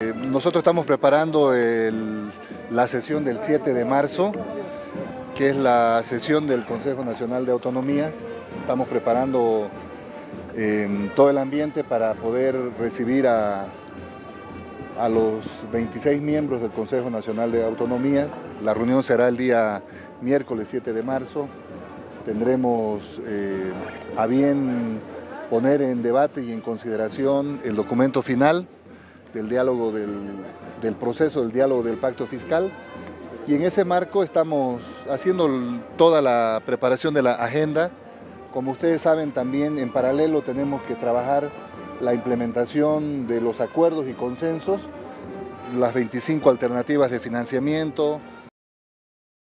Eh, nosotros estamos preparando la sesión del 7 de marzo, que es la sesión del Consejo Nacional de Autonomías. Estamos preparando eh, todo el ambiente para poder recibir a, a los 26 miembros del Consejo Nacional de Autonomías. La reunión será el día miércoles 7 de marzo. Tendremos eh, a bien poner en debate y en consideración el documento final del diálogo del, del proceso del diálogo del pacto fiscal y en ese marco estamos haciendo toda la preparación de la agenda. Como ustedes saben también en paralelo tenemos que trabajar la implementación de los acuerdos y consensos, las 25 alternativas de financiamiento,